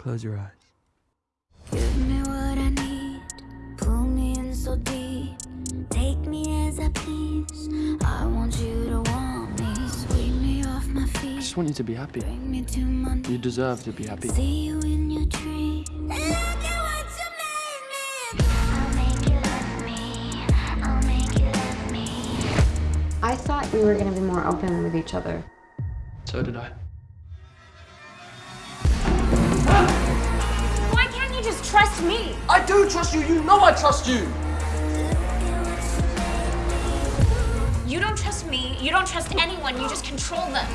Close your eyes. Give me what I need, pull me in so deep. Take me as I please. I want you to want me. Sweep me off my I just want you to be happy. Bring me to my You deserve to be happy. See you in your dreams. Look at what you made me do. I'll make you love me. I'll make you love me. I thought we were going to be more open with each other. So did I. trust me? I do trust you. You know I trust you. You don't trust me, you don't trust anyone, you just control them.